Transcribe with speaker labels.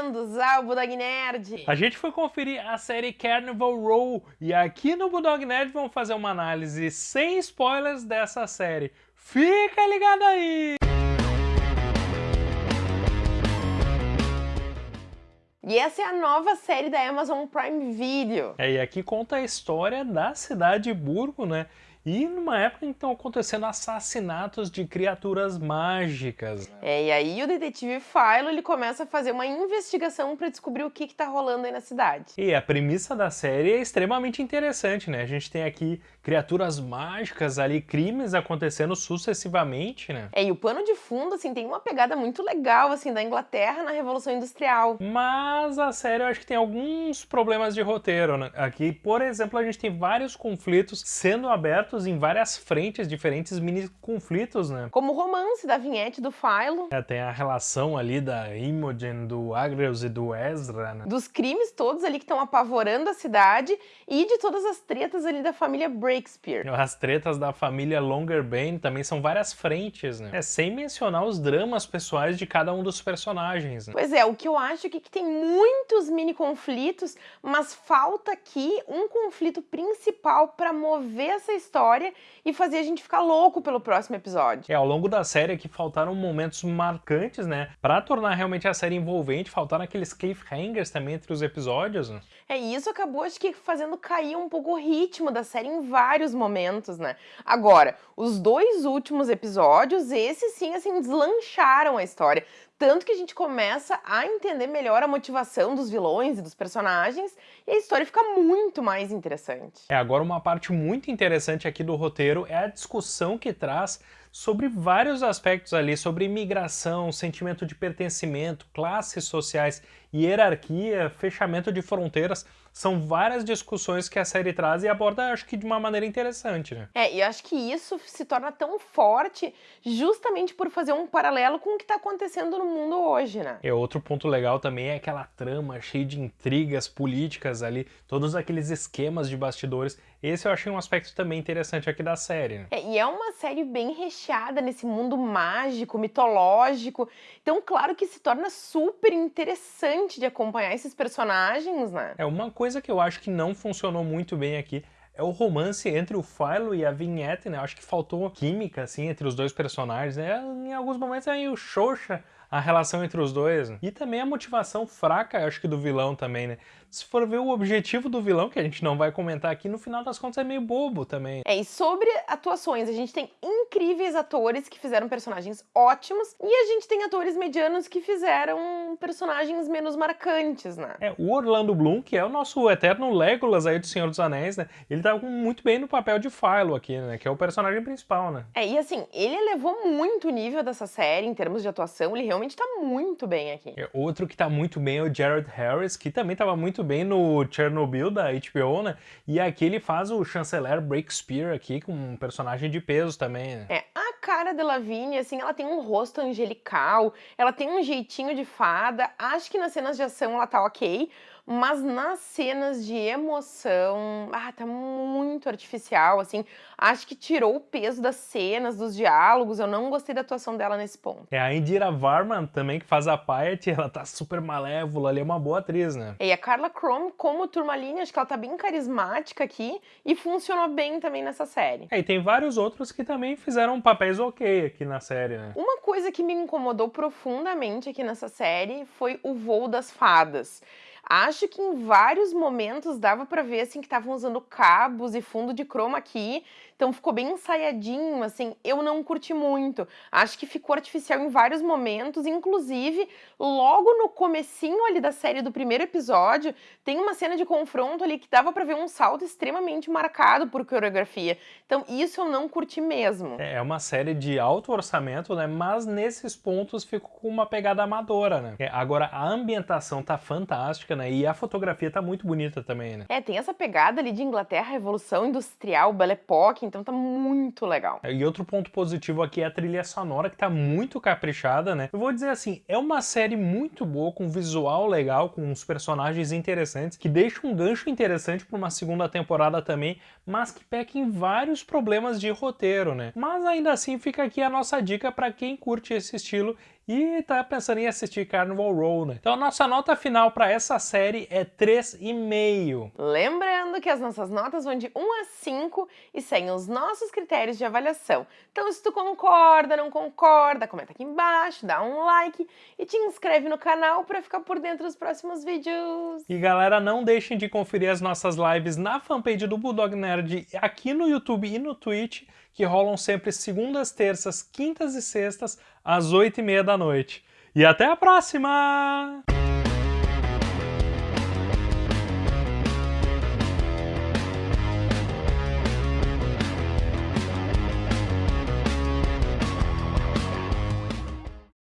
Speaker 1: bem-vindos ao Budog Nerd!
Speaker 2: A gente foi conferir a série Carnival Row e aqui no Budog Nerd vamos fazer uma análise sem spoilers dessa série. Fica ligado aí!
Speaker 1: E essa é a nova série da Amazon Prime Video.
Speaker 2: É, e aqui conta a história da cidade de Burgo, né? E numa época em que estão acontecendo assassinatos de criaturas mágicas. Né?
Speaker 1: É, e aí o detetive Philo ele começa a fazer uma investigação para descobrir o que está rolando aí na cidade.
Speaker 2: E a premissa da série é extremamente interessante, né? A gente tem aqui criaturas mágicas ali, crimes acontecendo sucessivamente, né?
Speaker 1: É, e o pano de fundo, assim, tem uma pegada muito legal, assim, da Inglaterra na Revolução Industrial.
Speaker 2: Mas a série eu acho que tem alguns problemas de roteiro, né? Aqui, por exemplo, a gente tem vários conflitos sendo abertos em várias frentes, diferentes mini conflitos, né?
Speaker 1: Como o romance da Vinhete do Philo.
Speaker 2: É, tem a relação ali da Imogen, do Agrius e do Ezra, né?
Speaker 1: Dos crimes todos ali que estão apavorando a cidade e de todas as tretas ali da família Breakspear.
Speaker 2: As tretas da família Longerbane também são várias frentes, né? É, sem mencionar os dramas pessoais de cada um dos personagens, né?
Speaker 1: Pois é, o que eu acho é que tem muitos mini conflitos, mas falta aqui um conflito principal para mover essa história história e fazer a gente ficar louco pelo próximo episódio.
Speaker 2: É, ao longo da série aqui faltaram momentos marcantes, né? Pra tornar realmente a série envolvente, faltaram aqueles cliffhangers também entre os episódios. Né?
Speaker 1: É, e isso acabou, acho que, fazendo cair um pouco o ritmo da série em vários momentos, né? Agora, os dois últimos episódios, esses sim, assim, deslancharam a história. Tanto que a gente começa a entender melhor a motivação dos vilões e dos personagens e a história fica muito mais interessante.
Speaker 2: É, agora uma parte muito interessante aqui do roteiro é a discussão que traz sobre vários aspectos ali, sobre imigração, sentimento de pertencimento, classes sociais, hierarquia, fechamento de fronteiras, são várias discussões que a série traz e aborda, acho que de uma maneira interessante, né?
Speaker 1: É, e acho que isso se torna tão forte justamente por fazer um paralelo com o que está acontecendo no mundo hoje, né?
Speaker 2: E outro ponto legal também é aquela trama cheia de intrigas políticas ali, todos aqueles esquemas de bastidores. Esse eu achei um aspecto também interessante aqui da série. Né?
Speaker 1: É, e é uma série bem recheada nesse mundo mágico, mitológico. Então, claro que se torna super interessante de acompanhar esses personagens, né?
Speaker 2: É uma coisa que eu acho que não funcionou muito bem aqui é o romance entre o Philo e a Vignette, né? Acho que faltou química, assim, entre os dois personagens, né? Em alguns momentos é meio xoxa a relação entre os dois. Né? E também a motivação fraca, acho que do vilão também, né? Se for ver o objetivo do vilão, que a gente não vai comentar aqui, no final das contas é meio bobo também.
Speaker 1: É, e sobre atuações, a gente tem incríveis atores que fizeram personagens ótimos e a gente tem atores medianos que fizeram personagens menos marcantes, né?
Speaker 2: É, o Orlando Bloom, que é o nosso eterno Legolas aí do Senhor dos Anéis, né? Ele tá muito bem no papel de Philo aqui, né? Que é o personagem principal, né?
Speaker 1: É, e assim, ele elevou muito o nível dessa série em termos de atuação, ele realmente tá muito bem aqui.
Speaker 2: É, outro que tá muito bem é o Jared Harris, que também tava muito bem no Chernobyl da HBO, né? E aqui ele faz o chanceler Breakspear aqui, com um personagem de peso também, né?
Speaker 1: É, a cara de Lavigne, assim, ela tem um rosto angelical, ela tem um jeitinho de fada, acho que nas cenas de ação ela tá ok, mas nas cenas de emoção, ah, tá muito artificial, assim, acho que tirou o peso das cenas, dos diálogos, eu não gostei da atuação dela nesse ponto.
Speaker 2: É, a Indira Varma também, que faz a Piety, ela tá super malévola, ali é uma boa atriz, né?
Speaker 1: E a Carla Chrome, como Turmalina, acho que ela tá bem carismática aqui e funcionou bem também nessa série.
Speaker 2: É, e tem vários outros que também fizeram papéis ok aqui na série, né?
Speaker 1: Uma coisa que me incomodou profundamente aqui nessa série foi o voo das fadas. Acho que em vários momentos dava para ver assim que estavam usando cabos e fundo de chroma aqui, então ficou bem ensaiadinho, assim, eu não curti muito. Acho que ficou artificial em vários momentos, inclusive logo no comecinho ali da série do primeiro episódio, tem uma cena de confronto ali que dava para ver um salto extremamente marcado por coreografia. Então isso eu não curti mesmo.
Speaker 2: É, é uma série de alto orçamento, né? Mas nesses pontos ficou com uma pegada amadora, né? É, agora a ambientação tá fantástica, né? E a fotografia tá muito bonita também, né?
Speaker 1: É, tem essa pegada ali de Inglaterra, Revolução Industrial, Belle Époque, então tá muito legal.
Speaker 2: E outro ponto positivo aqui é a trilha sonora, que tá muito caprichada, né? Eu vou dizer assim, é uma série muito boa, com visual legal, com uns personagens interessantes, que deixa um gancho interessante para uma segunda temporada também, mas que peca em vários problemas de roteiro, né? Mas ainda assim fica aqui a nossa dica para quem curte esse estilo e tá pensando em assistir Carnival Row, né? Então a nossa nota final para essa série é 3,5.
Speaker 1: Lembrando que as nossas notas vão de 1 a 5 e seguem os nossos critérios de avaliação. Então se tu concorda, não concorda, comenta aqui embaixo, dá um like e te inscreve no canal para ficar por dentro dos próximos vídeos.
Speaker 2: E galera, não deixem de conferir as nossas lives na fanpage do Bulldog Nerd aqui no YouTube e no Twitch, que rolam sempre segundas, terças, quintas e sextas, às 8 e meia da noite. E até a próxima!